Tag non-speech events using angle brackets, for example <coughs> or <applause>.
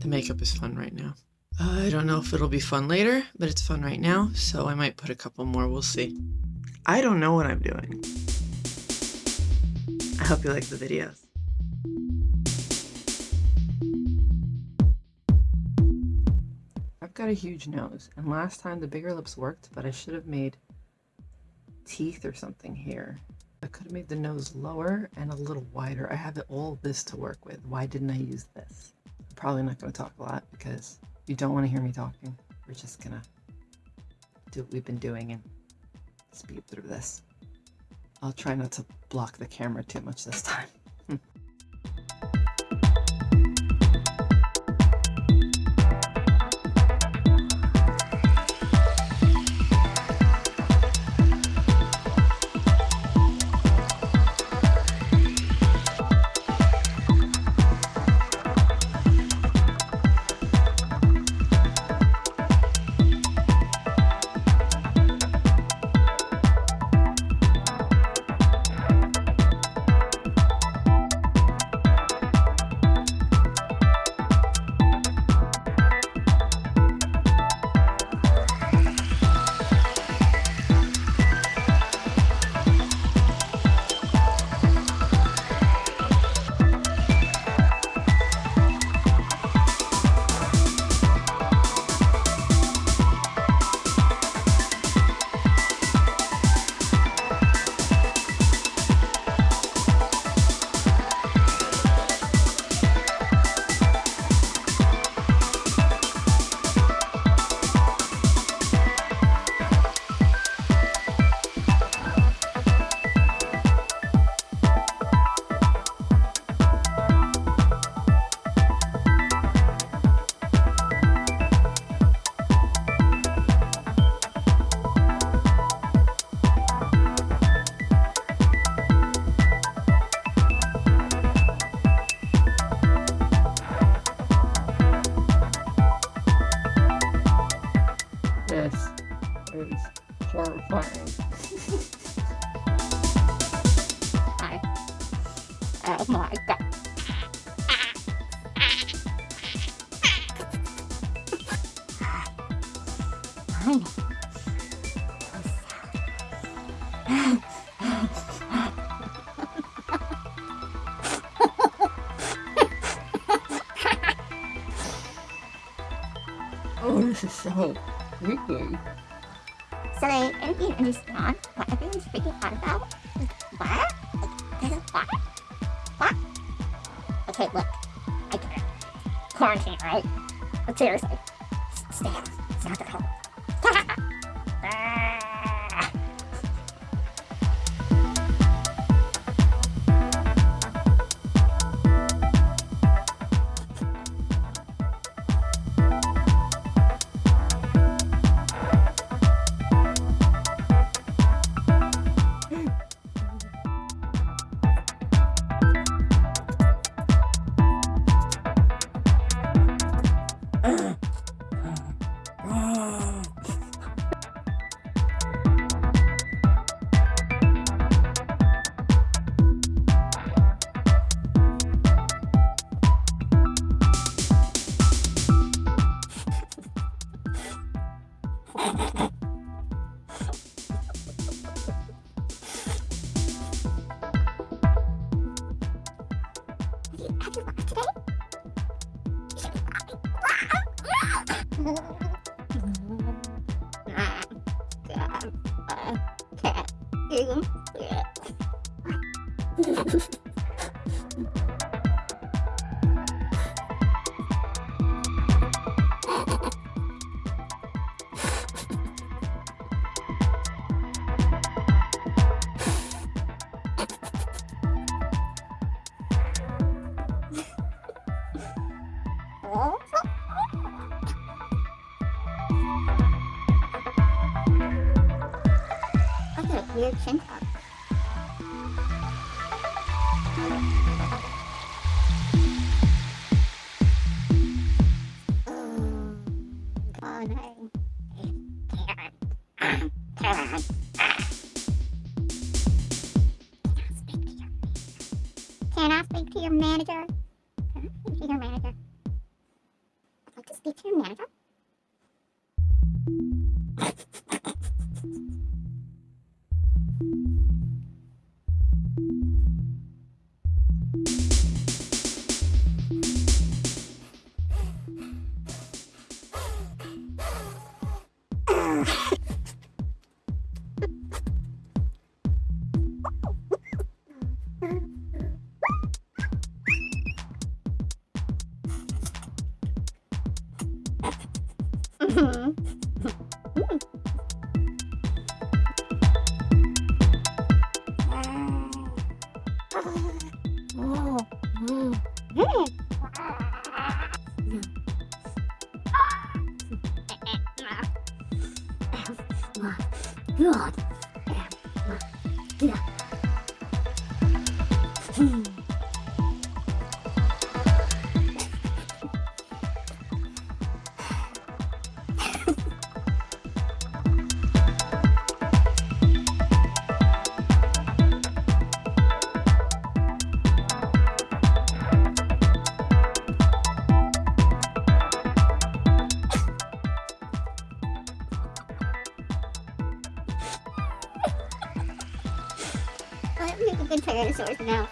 The makeup is fun right now. Uh, I don't know if it'll be fun later, but it's fun right now, so I might put a couple more, we'll see. I don't know what I'm doing. I hope you like the videos. I've got a huge nose, and last time the bigger lips worked, but I should have made teeth or something here. I could have made the nose lower and a little wider. I have all this to work with. Why didn't I use this? Probably not going to talk a lot because you don't want to hear me talking. We're just going to do what we've been doing and speed through this. I'll try not to block the camera too much this time. Is horrifying. Hi. Oh my god. Oh, this is so creepy. So they didn't understand what everyone's freaking out about? Like, what? Is what? What? Okay, look. I get it. Quarantine, right? But seriously, stay home. It's not that hard. 아주 맛있어. Weird chin tuck. Oh? <coughs> Can I speak to your manager? Speak to your manager? Mhm. God. <laughs> Have a good Tyrannosaurus now.